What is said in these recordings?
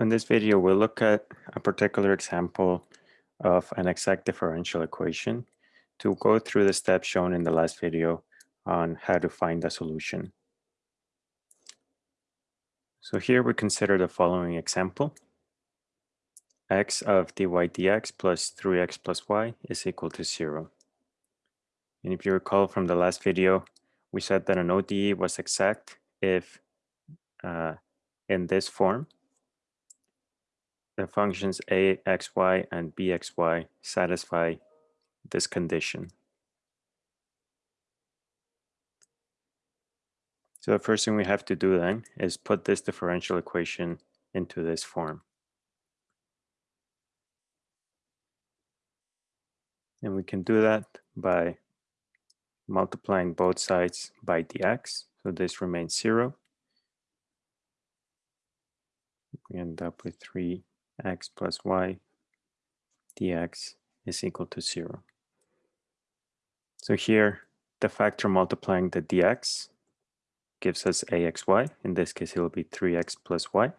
In this video, we'll look at a particular example of an exact differential equation to go through the steps shown in the last video on how to find a solution. So here we consider the following example. x of dy dx plus 3x plus y is equal to 0. And if you recall from the last video, we said that an ODE was exact if uh, in this form, the functions axy and bxy satisfy this condition. So the first thing we have to do then is put this differential equation into this form. And we can do that by multiplying both sides by dx. So this remains zero. We end up with 3 x plus y dx is equal to 0. So here, the factor multiplying the dx gives us axy. In this case, it will be 3x plus y.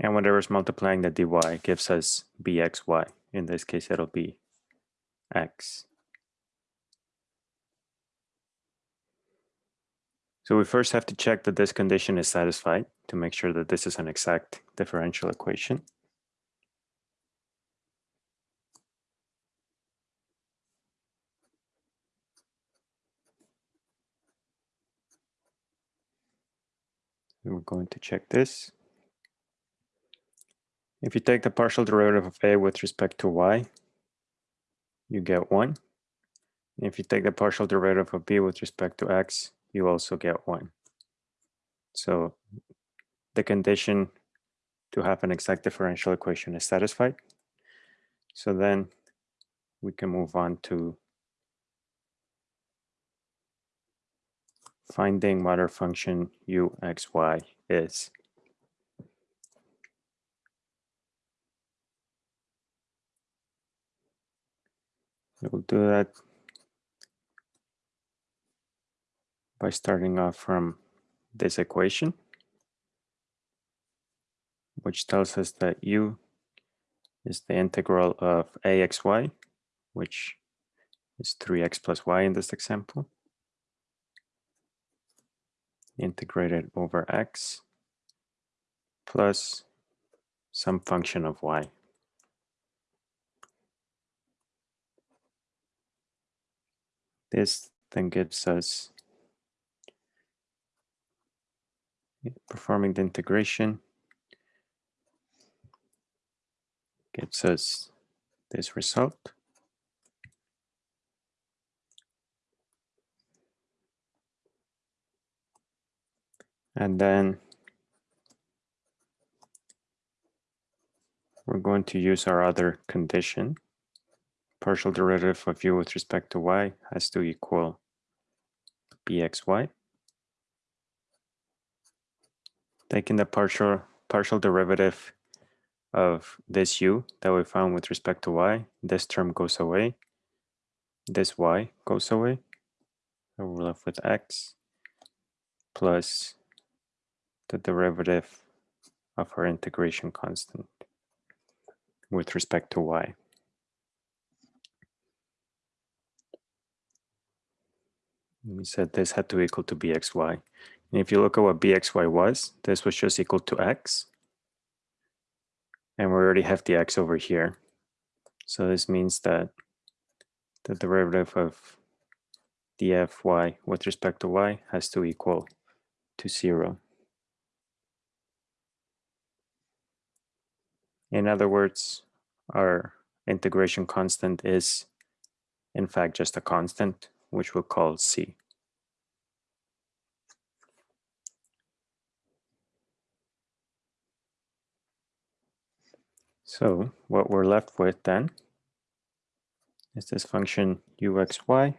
And whatever is multiplying the dy gives us bxy. In this case, it'll be x. So we first have to check that this condition is satisfied to make sure that this is an exact differential equation. we're going to check this. If you take the partial derivative of a with respect to y, you get 1. if you take the partial derivative of b with respect to x, you also get 1. So the condition to have an exact differential equation is satisfied. So then we can move on to finding what our function u, x, y is. We'll do that by starting off from this equation, which tells us that u is the integral of axy, which is 3x plus y in this example, integrated over x plus some function of y. This then gives us performing the integration gives us this result. And then we're going to use our other condition. Partial derivative of u with respect to y has to equal bxy. Taking the partial partial derivative of this u that we found with respect to y, this term goes away, this y goes away, and we're left with x plus the derivative of our integration constant with respect to y. We said this had to equal to bxy. And if you look at what bxy was, this was just equal to x. And we already have the x over here. So this means that the derivative of dfy with respect to y has to equal to 0. In other words, our integration constant is in fact just a constant, which we'll call c. So what we're left with then is this function uxy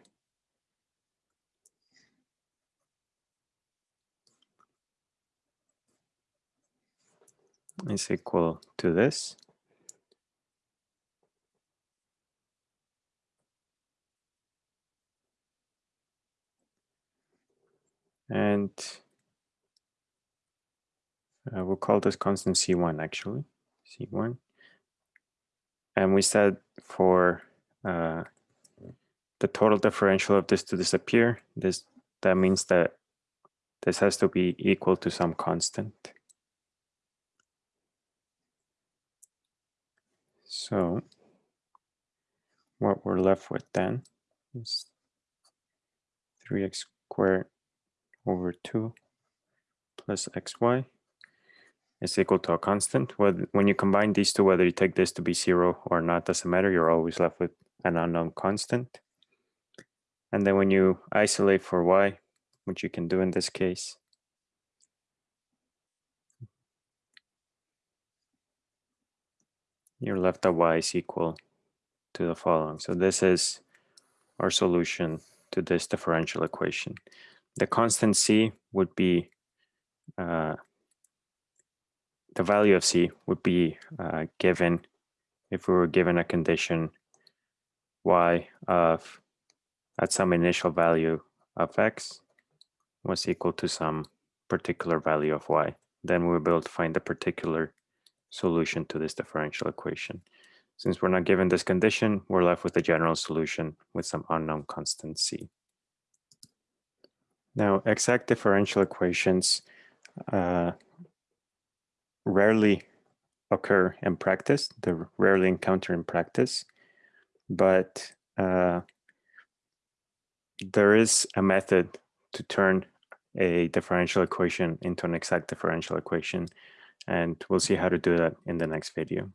is equal to this. And uh, we'll call this constant C1 actually, C1. And we said for uh, the total differential of this to disappear, this that means that this has to be equal to some constant. So what we're left with then is 3x squared over 2 plus xy is equal to a constant. When you combine these two, whether you take this to be 0 or not, doesn't matter. You're always left with an unknown constant. And then when you isolate for y, which you can do in this case, you're left that y is equal to the following. So this is our solution to this differential equation. The constant c would be, uh, the value of c would be uh, given if we were given a condition y of at some initial value of x was equal to some particular value of y. Then we'll be able to find the particular solution to this differential equation. Since we're not given this condition, we're left with a general solution with some unknown constant c. Now, exact differential equations uh, rarely occur in practice. They're rarely encountered in practice, but uh, there is a method to turn a differential equation into an exact differential equation. And we'll see how to do that in the next video.